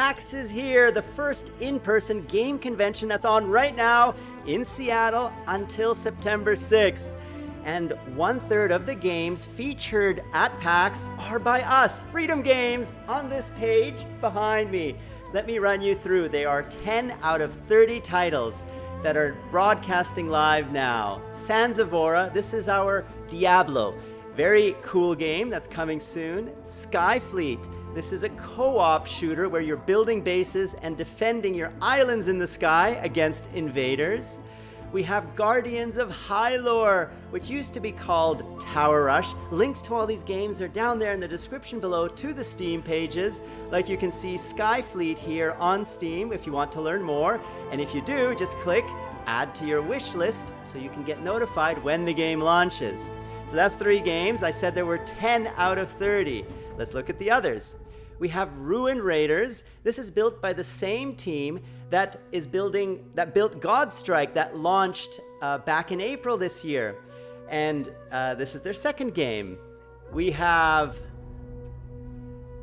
PAX is here, the first in-person game convention that's on right now in Seattle until September 6th. And one third of the games featured at PAX are by us, Freedom Games, on this page behind me. Let me run you through. They are 10 out of 30 titles that are broadcasting live now. Aura, this is our Diablo. Very cool game that's coming soon. Skyfleet, this is a co-op shooter where you're building bases and defending your islands in the sky against invaders. We have Guardians of Hylore, which used to be called Tower Rush. Links to all these games are down there in the description below to the Steam pages. Like you can see Skyfleet here on Steam if you want to learn more. And if you do, just click add to your wish list so you can get notified when the game launches. So that's three games. I said there were 10 out of 30. Let's look at the others. We have Ruin Raiders. This is built by the same team that is building that built Godstrike that launched uh, back in April this year, and uh, this is their second game. We have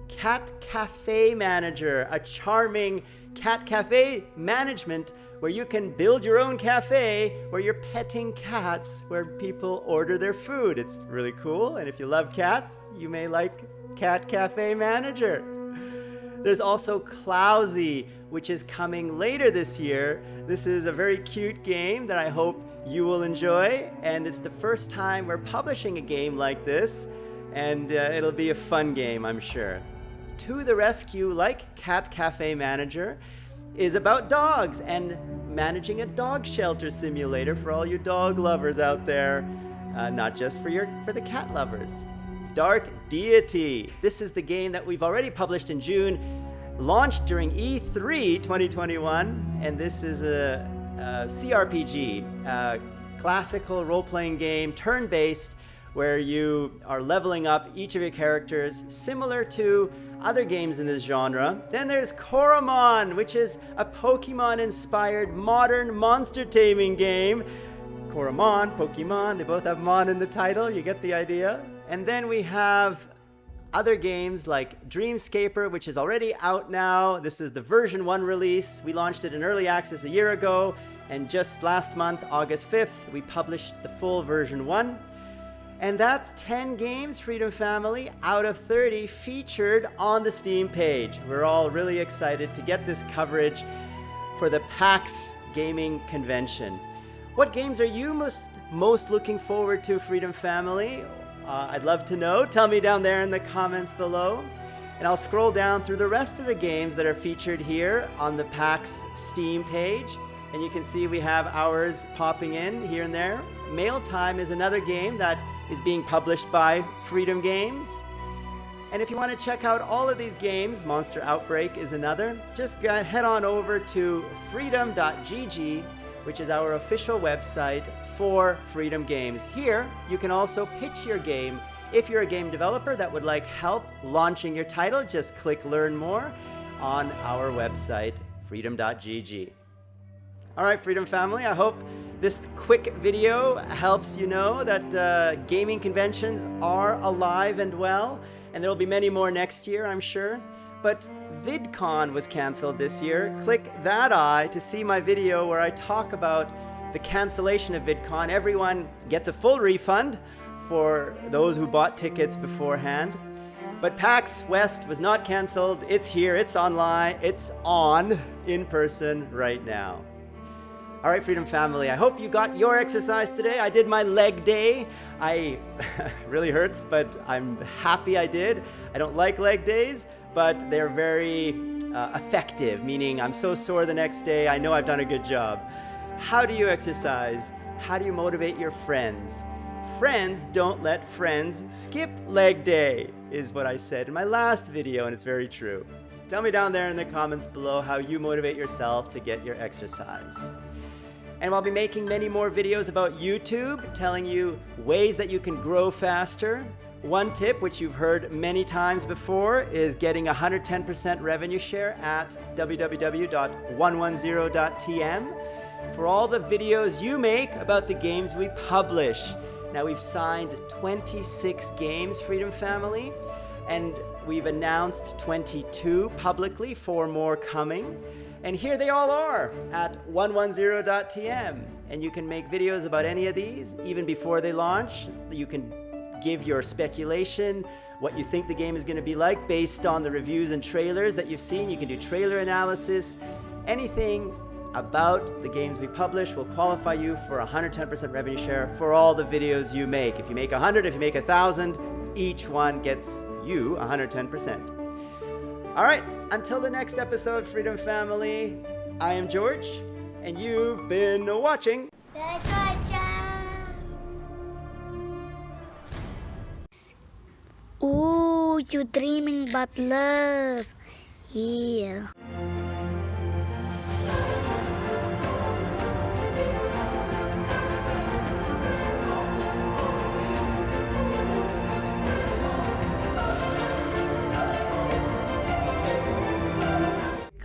Cat Cafe Manager, a charming cat cafe management where you can build your own cafe where you're petting cats where people order their food. It's really cool, and if you love cats, you may like Cat Cafe Manager. There's also Clousy, which is coming later this year. This is a very cute game that I hope you will enjoy, and it's the first time we're publishing a game like this, and uh, it'll be a fun game, I'm sure. To the Rescue, like Cat Cafe Manager, is about dogs and managing a dog shelter simulator for all you dog lovers out there, uh, not just for, your, for the cat lovers. Dark Deity. This is the game that we've already published in June launched during E3 2021, and this is a, a CRPG, a classical role-playing game, turn-based, where you are leveling up each of your characters, similar to other games in this genre. Then there's Coromon, which is a Pokemon-inspired modern monster taming game. Coromon, Pokemon, they both have Mon in the title, you get the idea. And then we have other games like Dreamscaper, which is already out now. This is the version 1 release. We launched it in early access a year ago, and just last month, August 5th, we published the full version 1. And that's 10 games, Freedom Family, out of 30 featured on the Steam page. We're all really excited to get this coverage for the PAX Gaming Convention. What games are you most, most looking forward to, Freedom Family? Uh, I'd love to know. Tell me down there in the comments below. And I'll scroll down through the rest of the games that are featured here on the PAX Steam page. And you can see we have ours popping in here and there. Mail Time is another game that is being published by Freedom Games. And if you want to check out all of these games, Monster Outbreak is another, just head on over to freedom.gg which is our official website for Freedom Games. Here, you can also pitch your game. If you're a game developer that would like help launching your title, just click Learn More on our website, freedom.gg. All right, Freedom Family, I hope this quick video helps you know that uh, gaming conventions are alive and well, and there will be many more next year, I'm sure. But VidCon was canceled this year. Click that eye to see my video where I talk about the cancellation of VidCon. Everyone gets a full refund for those who bought tickets beforehand. But PAX West was not canceled. It's here, it's online, it's on in person right now. All right, Freedom Family, I hope you got your exercise today. I did my leg day. I really hurts, but I'm happy I did. I don't like leg days, but they're very uh, effective, meaning I'm so sore the next day, I know I've done a good job. How do you exercise? How do you motivate your friends? Friends don't let friends skip leg day, is what I said in my last video, and it's very true. Tell me down there in the comments below how you motivate yourself to get your exercise. And I'll be making many more videos about YouTube, telling you ways that you can grow faster, one tip, which you've heard many times before, is getting 110% revenue share at www.110.tm for all the videos you make about the games we publish. Now we've signed 26 games, Freedom Family, and we've announced 22 publicly, four more coming. And here they all are at 110.tm. And you can make videos about any of these even before they launch. You can give your speculation, what you think the game is going to be like based on the reviews and trailers that you've seen. You can do trailer analysis, anything about the games we publish will qualify you for 110% revenue share for all the videos you make. If you make 100, if you make 1,000, each one gets you 110%. All right, until the next episode, Freedom Family, I am George, and you've been watching. Ooh, you dreaming about love. Yeah.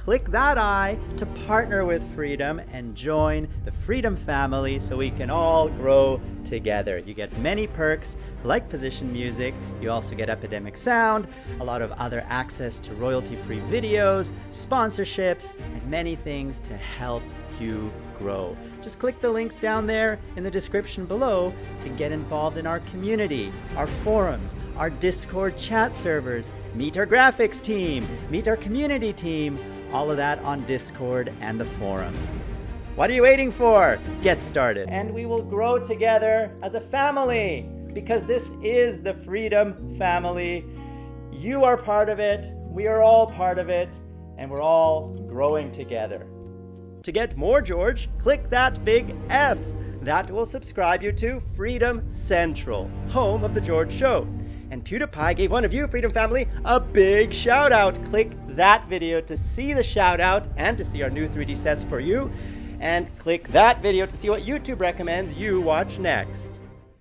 Click that eye to partner with Freedom and join the Freedom family so we can all grow together. You get many perks like position music, you also get Epidemic Sound, a lot of other access to royalty-free videos, sponsorships, and many things to help you grow. Just click the links down there in the description below to get involved in our community, our forums, our Discord chat servers, meet our graphics team, meet our community team, all of that on Discord and the forums. What are you waiting for? Get started. And we will grow together as a family because this is the Freedom Family. You are part of it, we are all part of it, and we're all growing together. To get more George, click that big F. That will subscribe you to Freedom Central, home of The George Show. And PewDiePie gave one of you, Freedom Family, a big shout out. Click that video to see the shout out and to see our new 3D sets for you. And click that video to see what YouTube recommends you watch next.